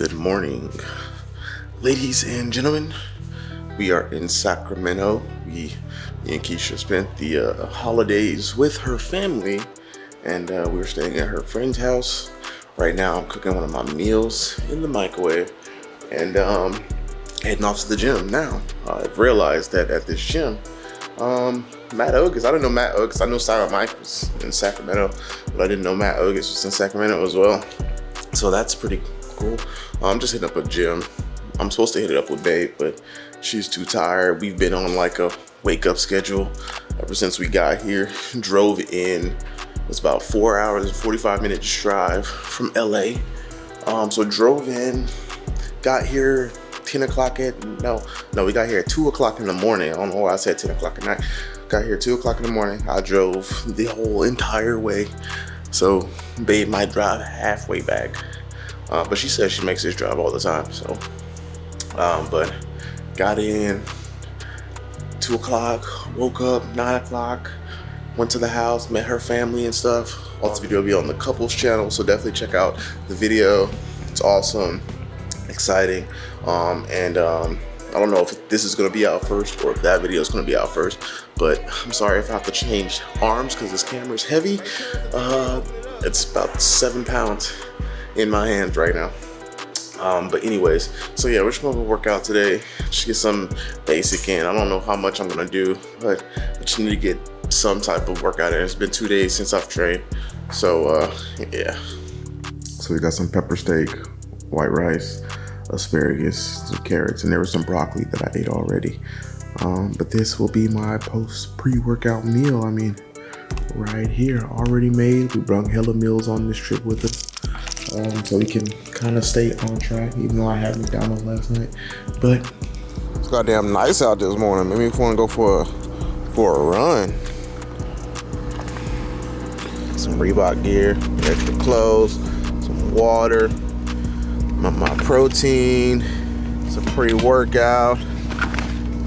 Good morning, ladies and gentlemen. We are in Sacramento. We, me and Keisha spent the uh, holidays with her family, and uh, we were staying at her friend's house. Right now, I'm cooking one of my meals in the microwave, and um, heading off to the gym. Now, I've realized that at this gym, um, Matt Ogus, I didn't know Matt Ogus. I know Sarah Mike was in Sacramento, but I didn't know Matt Ogus was in Sacramento as well. So that's pretty I'm just hitting up a gym. I'm supposed to hit it up with Babe, but she's too tired. We've been on like a wake up schedule ever since we got here. Drove in, it's about four hours and 45 minutes drive from LA. Um, so drove in, got here 10 o'clock at, no, no, we got here at two o'clock in the morning. I don't know why I said 10 o'clock at night. Got here two o'clock in the morning. I drove the whole entire way. So Babe might drive halfway back. Uh, but she says she makes this drive all the time. So, um, but got in two o'clock, woke up nine o'clock, went to the house, met her family and stuff. All this video will be on the couples channel, so definitely check out the video. It's awesome, exciting, um, and um, I don't know if this is gonna be out first or if that video is gonna be out first, but I'm sorry if I have to change arms because this camera is heavy. Uh, it's about seven pounds in my hands right now. Um, but anyways, so yeah, we're just gonna work out today. Just get some basic in. I don't know how much I'm gonna do, but I just need to get some type of workout in. It's been two days since I've trained. So uh, yeah. So we got some pepper steak, white rice, asparagus, some carrots, and there was some broccoli that I ate already. Um, but this will be my post pre-workout meal. I mean, right here, already made. We brought hella meals on this trip with us um, so we can kind of stay on track, even though I had McDonald's last night. But it's goddamn nice out this morning. Maybe if you want to go for a for a run. Some Reebok gear, extra clothes, some water, my, my protein, some pre-workout,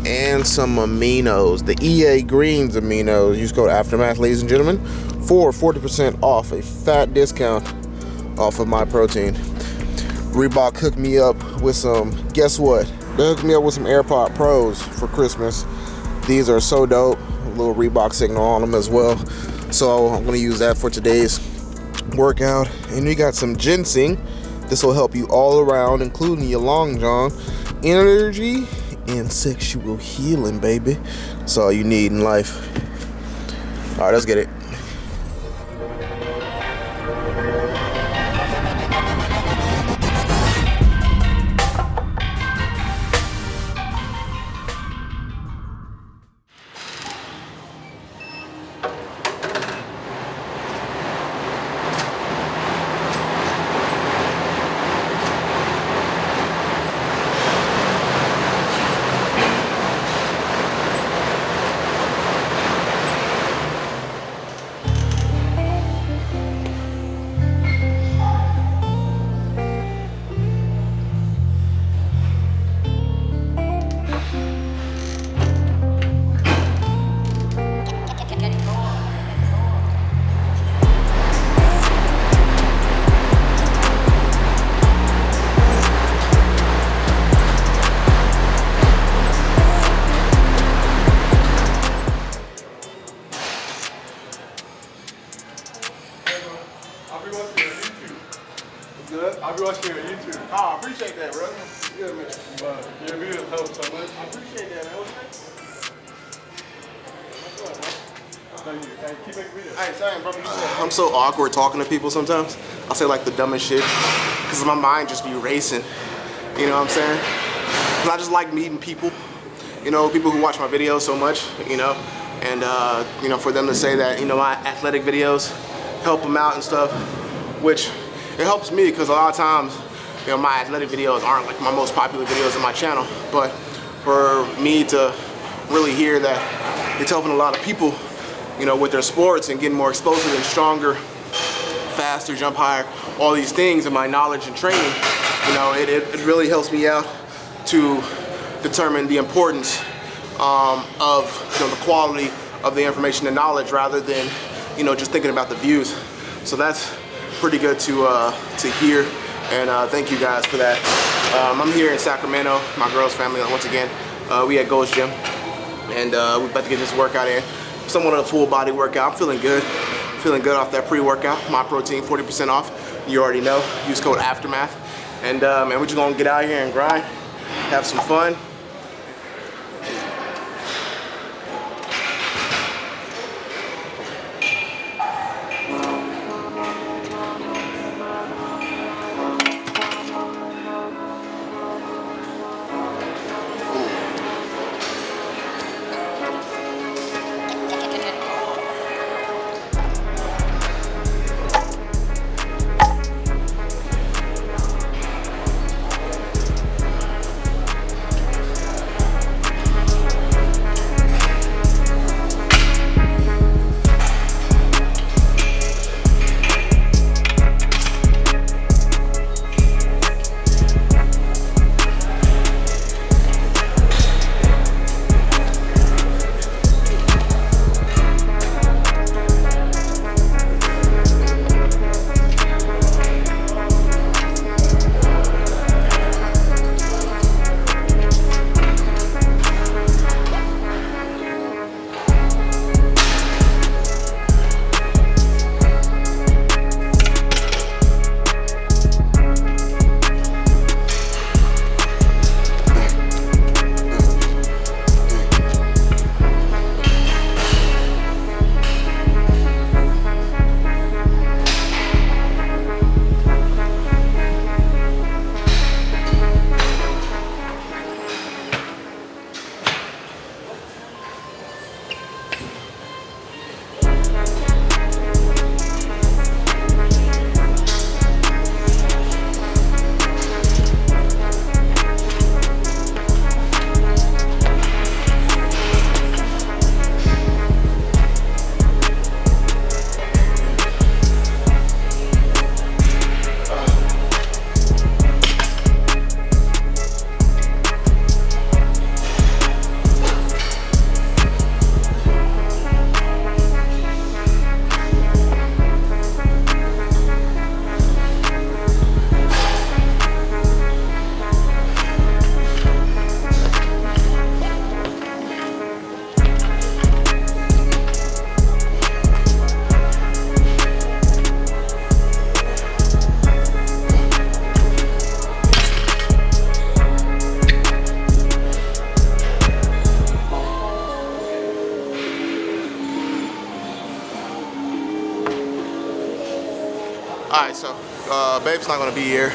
and some aminos. The EA Greens aminos. Use code Aftermath, ladies and gentlemen, for 40% off a fat discount off of my protein. Reebok hooked me up with some, guess what? They hooked me up with some AirPod Pros for Christmas. These are so dope. A little Reebok signal on them as well. So I'm gonna use that for today's workout. And we got some ginseng. This will help you all around, including your long john, energy, and sexual healing, baby. That's all you need in life. All right, let's get it. Good. I'll be watching you on YouTube. Oh, I appreciate that, bro. Yeah, man. But your videos help so much. I appreciate that, man. What's next? Thank you. Thank you. Keep making videos. Hey, same, bro. I'm so awkward talking to people sometimes. I'll say like the dumbest shit because my mind just be racing. You know what I'm saying? Cause I just like meeting people. You know, people who watch my videos so much. You know, and uh, you know, for them to say that you know my athletic videos help them out and stuff, which it helps me because a lot of times, you know, my athletic videos aren't like my most popular videos on my channel, but for me to really hear that it's helping a lot of people, you know, with their sports and getting more explosive and stronger, faster, jump higher, all these things and my knowledge and training, you know, it, it, really helps me out to determine the importance um, of you know, the quality of the information and knowledge rather than, you know, just thinking about the views. So that's pretty good to uh, to hear And uh, thank you guys for that. Um, I'm here in Sacramento, my girl's family once again. Uh, we at Ghost Gym, and uh, we're about to get this workout in. Somewhat of a full body workout. I'm feeling good. Feeling good off that pre-workout. My protein, 40% off. You already know. Use code Aftermath. And uh, man, we're just gonna get out here and grind, have some fun. Babe's not gonna be here.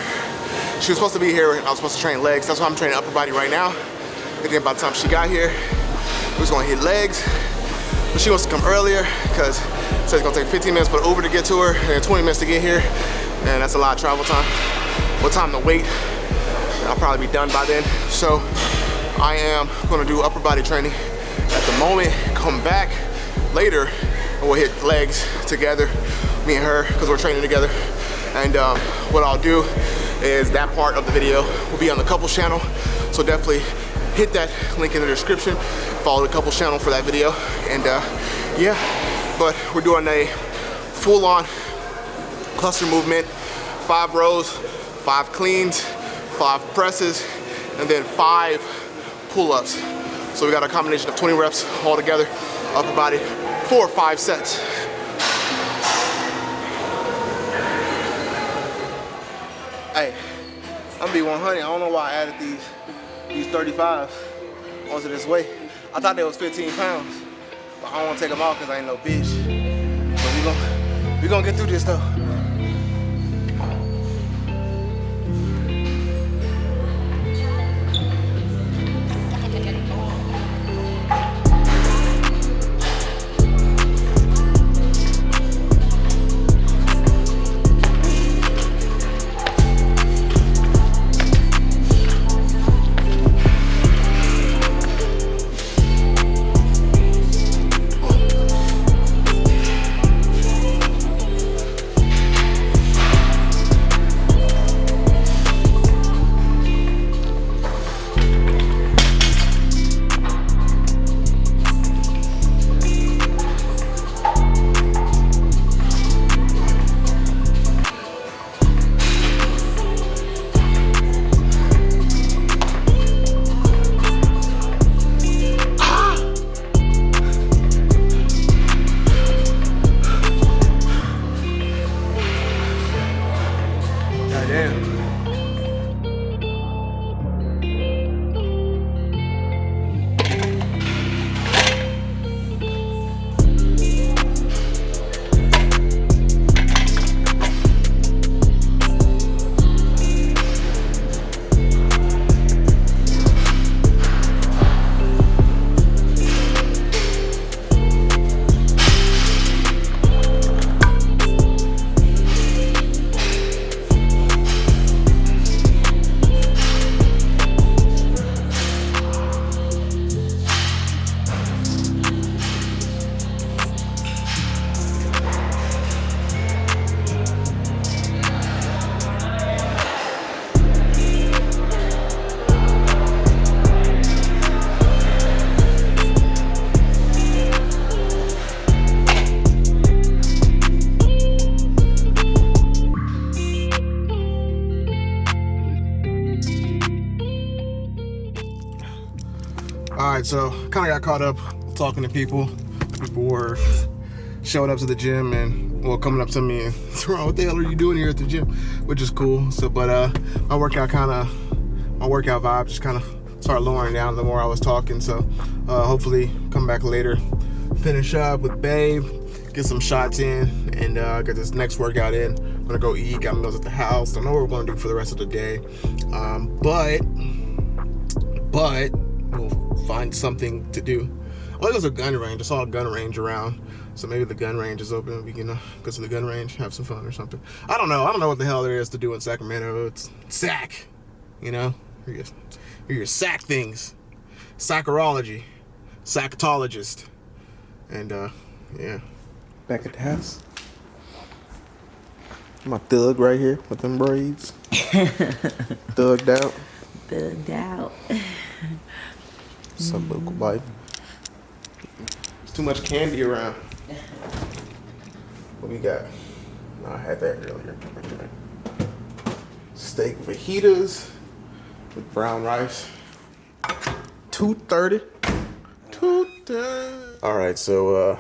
She was supposed to be here and I was supposed to train legs. That's why I'm training upper body right now. And then by the time she got here, we was gonna hit legs. But she wants to come earlier because it says it's gonna take 15 minutes for the Uber to get to her and 20 minutes to get here. And that's a lot of travel time. What time to wait? I'll probably be done by then. So I am gonna do upper body training at the moment, come back later and we'll hit legs together, me and her, because we're training together. And um, what I'll do is that part of the video will be on the couples channel. So definitely hit that link in the description, follow the couples channel for that video. And uh, yeah, but we're doing a full on cluster movement, five rows, five cleans, five presses, and then five pull-ups. So we got a combination of 20 reps all together, upper body, four or five sets. Hey, I'm gonna be 100. I don't know why I added these these 35s onto this weight. I thought they was 15 pounds, but I don't wanna take them off because I ain't no bitch. But we gonna, we gonna get through this though. Right, so kind of got caught up talking to people. People were showing up to the gym and well coming up to me and throwing, what the hell are you doing here at the gym? Which is cool. So, but uh, my workout kind of, my workout vibe just kind of started lowering down the more I was talking. So, uh, hopefully, come back later, finish up with Babe, get some shots in, and uh, get this next workout in. I'm gonna go eat, got meals at the house. Don't know what we're gonna do for the rest of the day, um, but but find something to do. Oh, there's a gun range. I saw a gun range around. So maybe the gun range is open. We can uh, go to the gun range, have some fun or something. I don't know. I don't know what the hell there is to do in Sacramento. It's sack, you know? Hear your, hear your sack things. Sacrology. Sackatologist. And, uh, yeah. Back at the house. My thug right here with them braids. Thugged out. Thugged out. Some local bite. There's too much candy around. What we got? No, I had that earlier. Steak fajitas with brown rice. Two thirty. Two thirty. All right, so uh,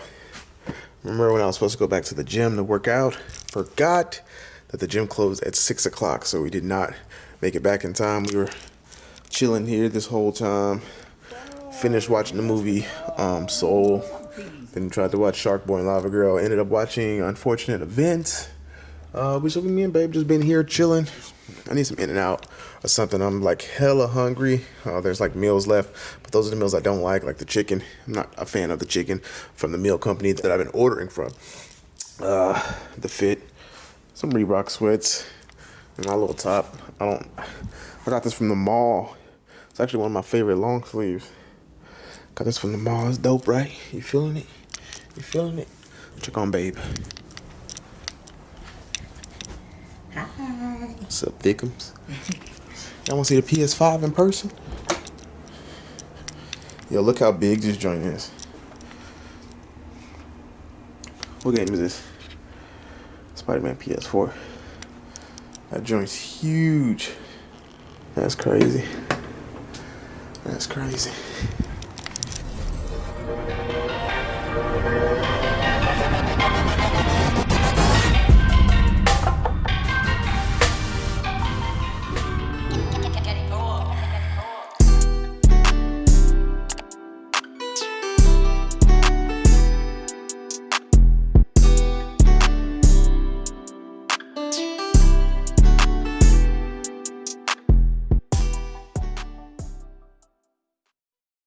remember when I was supposed to go back to the gym to work out? Forgot that the gym closed at six o'clock, so we did not make it back in time. We were chilling here this whole time. Finished watching the movie um, Soul. Then tried to watch Shark Boy and Lava Girl. Ended up watching Unfortunate Events. Uh, we so me and Babe just been here chilling. I need some In-N-Out or something. I'm like hella hungry. Uh, there's like meals left, but those are the meals I don't like, like the chicken. I'm not a fan of the chicken from the meal company that I've been ordering from. Uh, the Fit, some Reebok sweats, and my little top. I don't. I got this from the mall. It's actually one of my favorite long sleeves. Got this from the mall. It's dope, right? You feeling it? You feeling it? Check on Babe. Hi. What's up, Thickums? Y'all want to see the PS5 in person? Yo, look how big this joint is. What game is this? Spider-Man PS4. That joint's huge. That's crazy. That's crazy.